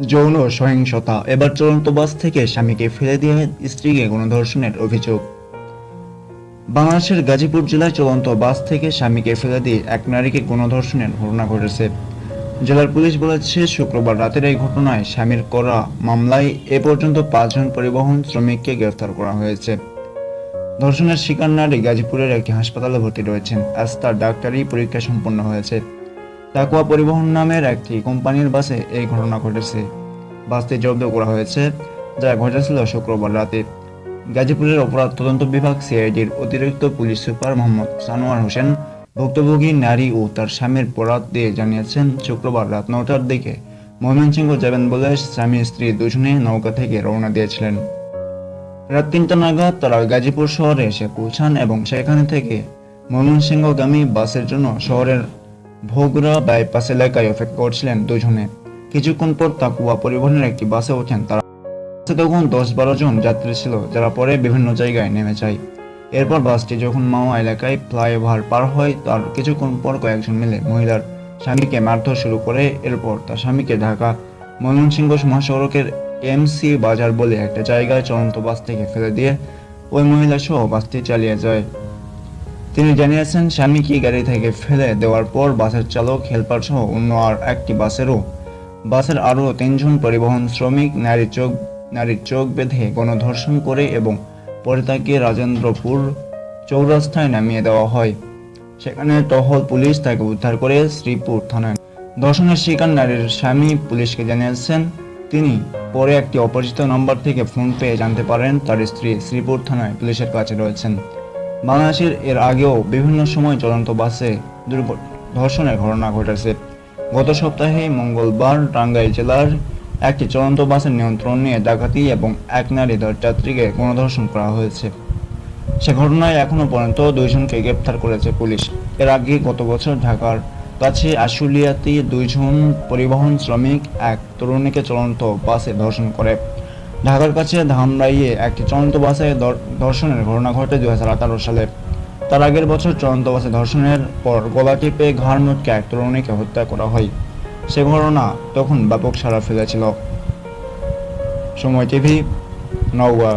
যৌন সহিংসতা। এবার চলন্ত বাস থেকে স্বামীকে ফেলে দিয়ে স্ত্রীকে গণধর্ষণের অভিযোগ। বাংলাদেশের গাজীপুর জেলায় চলন্ত বাস থেকে স্বামীকে ফেলে দিয়ে এক নারীকে গণধর্ষণের ঘটনা ঘটেছে। জেলার পুলিশ বলেছে, শুক্রবার রাতের এই ঘটনায় স্বামীর করা মামলায় এ পর্যন্ত পাঁচজন পরিবহন শ্রমিককে গ্রেফতার করা হয়েছে। ধর্ষণের শিকার নারী গাজীপুরের একটি হাসপাতালে ভর্তি রয়েছেন। আজ তার ডাক্তারি পরীক্ষা সম্পন্ন হয়েছে। তাকুয়া পরিবহন নামের একটি কোম্পানির বাসে এই ঘটনা ঘটেছে। বাসটি জব্দ করা হয়েছে, যা ঘটেছিল শুক্রবার রাতে। গাজীপুরের অপরাধ তদন্ত বিভাগ সিআইডির অতিরিক্ত পুলিশ সুপার মোহাম্মদ সানোয়ার হোসেন ভুক্তভোগী নারী ও তার স্বামীর বরাত দিয়ে জানিয়েছেন, শুক্রবার রাত নটার দিকে ময়মনসিংহ যাবেন বলে স্বামী স্ত্রী দুজনে নৌকা থেকে রওনা দিয়েছিলেন। রাত তিনটা নাগাদ তারা গাজীপুর শহরে এসে পৌঁছান এবং সেখানে থেকে ময়মনসিংহগামী বাসের জন্য শহরের ভোগরা বাইপাস এলাকায় অপেক্ষা করছিলেন দুজনে। কিছুক্ষণ পর তাকুয়া পরিবহনের একটি বাসে ওঠেন তারা। তখন দশ বারো জন যাত্রী ছিল, যারা পরে বিভিন্ন জায়গায় নেমে যায়। এরপর বাসটি যখন মাওয়া এলাকায় ফ্লাইওভার পার হয়, তার কিছুক্ষণ পর কয়েকজন মিলে মহিলার স্বামীকে মারধর শুরু করে। এরপর তার স্বামীকে ঢাকা ময়মনসিংহ মহাসড়কের এমসি বাজার বলে একটা জায়গায় চলন্ত বাস থেকে ফেলে দিয়ে ওই মহিলা সহ বাসটি চালিয়ে যায়। তিনি জানিয়েছেন স্বামীকে গাড়ি থেকে ফেলে দেওয়ার পর বাসের চালক, হেলপার সহ অন্য আর একটি বাসেরও, বাসের আরও তিনজন পরিবহন শ্রমিক নারীর চোখ নারীর চোখ বেঁধে গণধর্ষণ করে এবং পরে তাকে রাজেন্দ্রপুর চৌরাস্তায় নামিয়ে দেওয়া হয়। সেখানে টহল পুলিশ তাকে উদ্ধার করে শ্রীপুর থানায়। ধর্ষণের শিকার নারীর স্বামী পুলিশকে জানিয়েছেন, তিনি পরে একটি অপরিচিত নম্বর থেকে ফোন পেয়ে জানতে পারেন, তার স্ত্রী শ্রীপুর থানায় পুলিশের কাছে রয়েছেন। বাংলাদেশের এর আগেও বিভিন্ন সময় চলন্ত বাসে ধর্ষণের ঘটনা ঘটেছে। গত সপ্তাহে মঙ্গলবার টাঙ্গাইল জেলার একটি চলন্ত বাসের নিয়ন্ত্রণ নিয়ে ডাকাতি এবং এক নারী যাত্রীকে গণধর্ষণ করা হয়েছে। সে ঘটনায় এখনও পর্যন্ত দুইজনকে গ্রেপ্তার করেছে পুলিশ। এর আগে গত বছর ঢাকার কাছে আশুলিয়াতে দুইজন পরিবহন শ্রমিক এক তরুণীকে চলন্ত বাসে ধর্ষণ করে। ঢাকার কাছে ধামরাইয়ে একটি চলন্ত বাসে ধর্ষণের ঘটনা ঘটে দুই সালে। তার আগের বছর চলন্ত বাসে ধর্ষণের পর গলা টিপে ঘাড় মুটকে এক তরুণীকে হত্যা করা হয়। সে ঘটনা তখন ব্যাপক সাড়া ফেলেছিল। সময় টিভি, নওগাঁ।